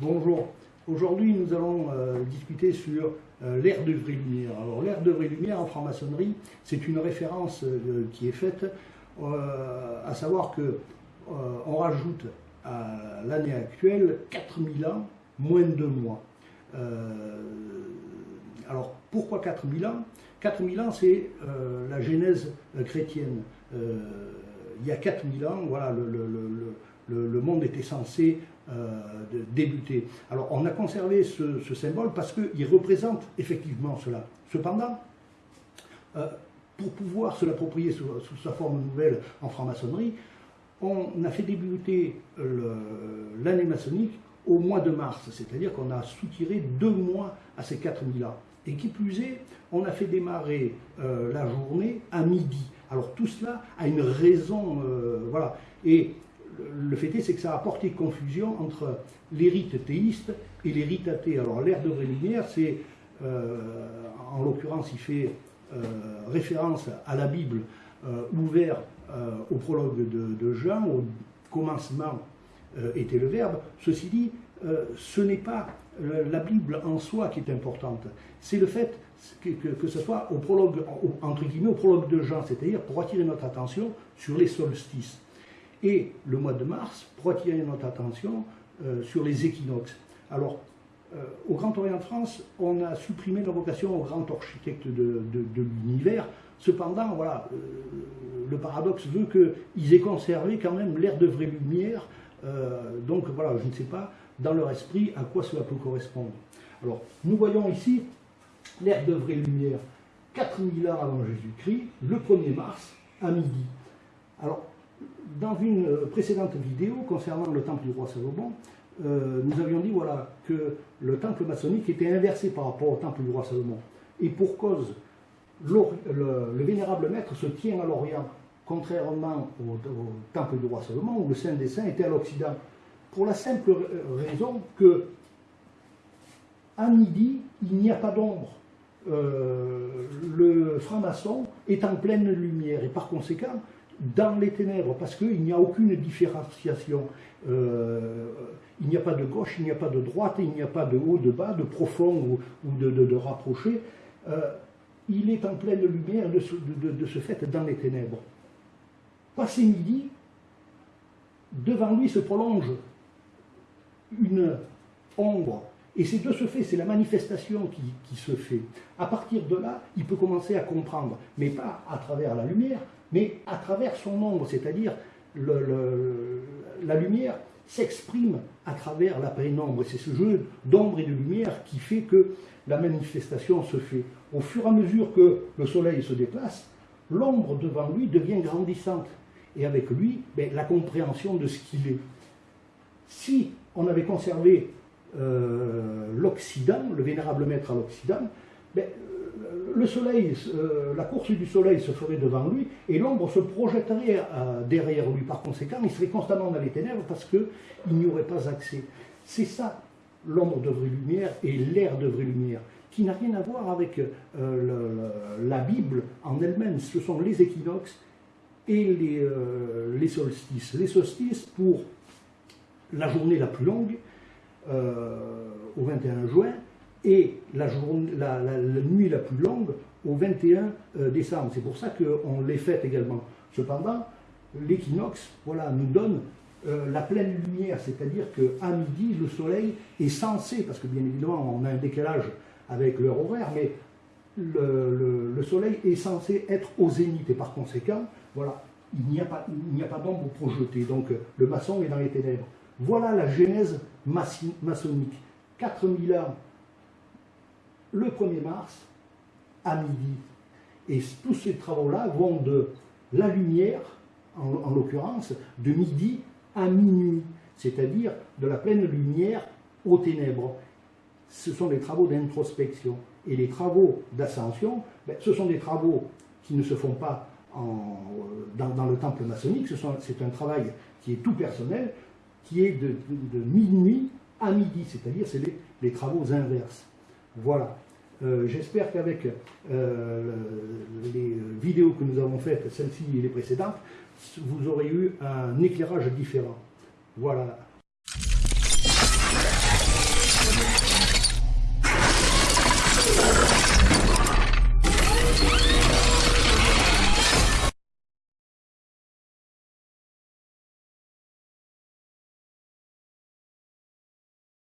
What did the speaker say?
Aujourd'hui, nous allons euh, discuter sur euh, l'ère de vraie lumière. Alors, l'ère de vraie lumière en franc-maçonnerie, c'est une référence euh, qui est faite, à savoir que on rajoute à l'année actuelle 4000 ans, moins de deux mois. alors, pourquoi 4000 ans? 4000 ans, c'est la genèse chrétienne. il y a 4000 ans, voilà, le monde était censé de débuter. Alors on a conservé ce, symbole parce qu'il représente effectivement cela. Cependant, euh, pour pouvoir se l'approprier sous, sa forme nouvelle en franc-maçonnerie, on a fait débuter l'année maçonnique au mois de mars, c'est-à-dire qu'on a soutiré deux mois à ces 4000 ans. Et qui plus est, on a fait démarrer euh, la journée à midi. Alors tout cela a une raison, voilà. Et le fait est, que ça a apporté confusion entre les rites théistes et les rites athées. Alors l'ère de vraie lumière, c'est, euh, en l'occurrence, il fait euh, référence à la Bible, euh, ouvert au prologue de, Jean, au commencement était le Verbe. Ceci dit, ce n'est pas la Bible en soi qui est importante, c'est le fait que, que, ce soit au prologue, entre guillemets, au prologue de Jean, c'est-à-dire pour attirer notre attention sur les solstices et le mois de mars pour attirer notre attention euh, sur les équinoxes. Alors, euh, au Grand Orient de France, on a supprimé la vocation au grand architecte de, l'univers. Cependant, voilà, euh, le paradoxe veut qu'ils aient conservé quand même l'air de vraie lumière. donc voilà, je ne sais pas dans leur esprit à quoi cela peut correspondre. Alors, nous voyons ici l'air de vraie lumière 4000 ans avant Jésus-Christ, le 1er mars, à midi. Alors, dans une euh, précédente vidéo concernant le temple du roi Salomon, euh, nous avions dit voilà, que le temple maçonnique était inversé par rapport au temple du roi Salomon. Et pour cause, le, vénérable maître se tient à l'Orient, contrairement au, temple du roi Salomon, où le Saint des Saints était à l'Occident. Pour la simple raison que, à midi, il n'y a pas d'ombre. Euh, le franc-maçon est en pleine lumière, et par conséquent, dans les ténèbres, parce qu'il n'y a aucune différenciation. Euh, il n'y a pas de gauche, il n'y a pas de droite, il n'y a pas de haut, de bas, de profond ou, de, rapproché. Euh, il est en pleine lumière de ce, de fait dans les ténèbres. Passé midi, devant lui se prolonge une ombre. Et c'est de ce fait, c'est la manifestation qui, se fait. À partir de là, il peut commencer à comprendre, mais pas à travers la lumière, mais à travers son ombre, c'est-à-dire la lumière s'exprime à travers la pénombre. C'est ce jeu d'ombre et de lumière qui fait que la manifestation se fait. Au fur et à mesure que le soleil se déplace, l'ombre devant lui devient grandissante. Et avec lui, ben, la compréhension de ce qu'il est. Si on avait conservé euh, l'Occident, le vénérable maître à l'Occident, ben, le soleil, euh, la course du soleil se ferait devant lui et l'ombre se projetterait euh, derrière lui. Par conséquent, il serait constamment dans les ténèbres parce qu'il n'y aurait pas accès. C'est ça, l'ombre de vraie lumière et l'air de vraie lumière, qui n'a rien à voir avec euh, la Bible en elle-même. Ce sont les équinoxes et les, solstices. Les solstices pour la journée la plus longue, au 21 juin, et la, nuit la plus longue au 21 euh, décembre. C'est pour ça qu'on les fête également. Cependant, l'équinoxe voilà, nous donne euh, la pleine lumière, c'est-à-dire qu'à midi, le soleil est censé, parce que bien évidemment on a un décalage avec l'heure horaire, mais le, soleil est censé être au zénith, et par conséquent, voilà, il n'y a pas, pas d'ombre projetée, donc le maçon est dans les ténèbres. Voilà la genèse maçonnique. 4000 ans le 1er mars à midi. Et tous ces travaux-là vont de la lumière, en, l'occurrence, de midi à minuit, c'est-à-dire de la pleine lumière aux ténèbres. Ce sont des travaux d'introspection. Et les travaux d'ascension, ben, ce sont des travaux qui ne se font pas dans, le temple maçonnique, c'est un travail qui est tout personnel, qui est de, minuit à midi, c'est-à-dire c'est les travaux inverses. Voilà. Euh, j'espère qu'avec euh, les vidéos que nous avons faites, celle-ci et les précédentes, vous aurez eu un éclairage différent. Voilà.